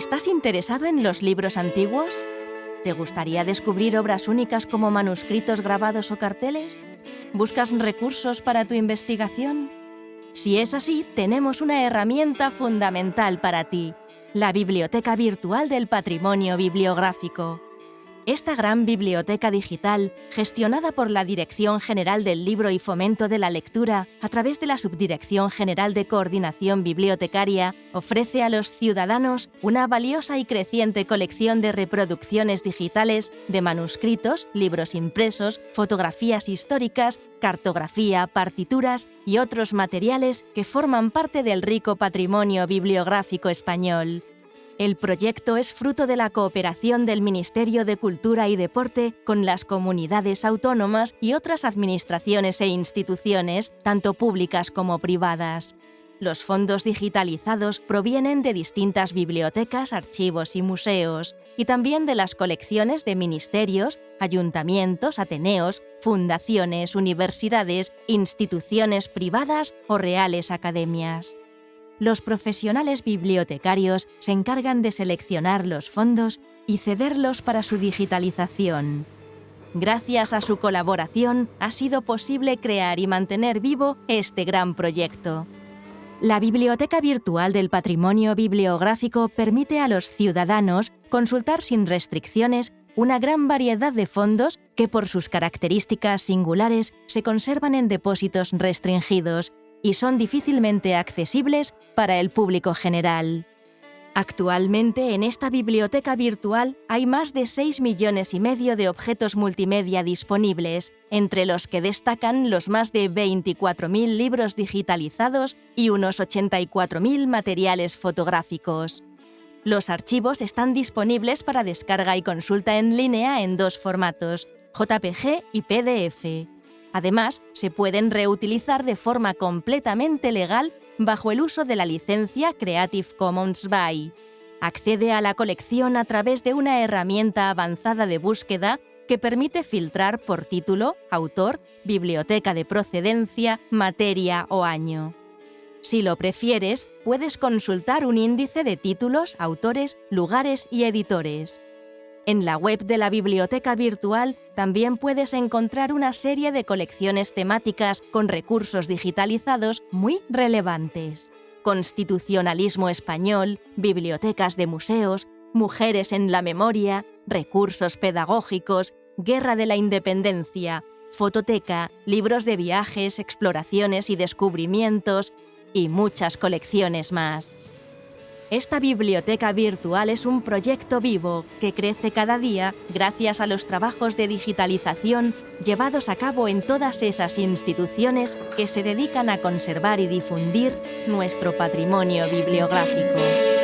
¿Estás interesado en los libros antiguos? ¿Te gustaría descubrir obras únicas como manuscritos grabados o carteles? ¿Buscas recursos para tu investigación? Si es así, tenemos una herramienta fundamental para ti, la Biblioteca Virtual del Patrimonio Bibliográfico. Esta gran biblioteca digital, gestionada por la Dirección General del Libro y Fomento de la Lectura a través de la Subdirección General de Coordinación Bibliotecaria, ofrece a los ciudadanos una valiosa y creciente colección de reproducciones digitales de manuscritos, libros impresos, fotografías históricas, cartografía, partituras y otros materiales que forman parte del rico patrimonio bibliográfico español. El proyecto es fruto de la cooperación del Ministerio de Cultura y Deporte con las comunidades autónomas y otras administraciones e instituciones, tanto públicas como privadas. Los fondos digitalizados provienen de distintas bibliotecas, archivos y museos, y también de las colecciones de ministerios, ayuntamientos, ateneos, fundaciones, universidades, instituciones privadas o reales academias los profesionales bibliotecarios se encargan de seleccionar los fondos y cederlos para su digitalización. Gracias a su colaboración ha sido posible crear y mantener vivo este gran proyecto. La Biblioteca Virtual del Patrimonio Bibliográfico permite a los ciudadanos consultar sin restricciones una gran variedad de fondos que por sus características singulares se conservan en depósitos restringidos y son difícilmente accesibles para el público general. Actualmente en esta biblioteca virtual hay más de 6 millones y medio de objetos multimedia disponibles, entre los que destacan los más de 24.000 libros digitalizados y unos 84.000 materiales fotográficos. Los archivos están disponibles para descarga y consulta en línea en dos formatos, JPG y PDF. Además, se pueden reutilizar de forma completamente legal bajo el uso de la licencia Creative Commons by. Accede a la colección a través de una herramienta avanzada de búsqueda que permite filtrar por título, autor, biblioteca de procedencia, materia o año. Si lo prefieres, puedes consultar un índice de títulos, autores, lugares y editores. En la web de la biblioteca virtual también puedes encontrar una serie de colecciones temáticas con recursos digitalizados muy relevantes. Constitucionalismo español, bibliotecas de museos, mujeres en la memoria, recursos pedagógicos, guerra de la independencia, fototeca, libros de viajes, exploraciones y descubrimientos, y muchas colecciones más. Esta biblioteca virtual es un proyecto vivo que crece cada día gracias a los trabajos de digitalización llevados a cabo en todas esas instituciones que se dedican a conservar y difundir nuestro patrimonio bibliográfico.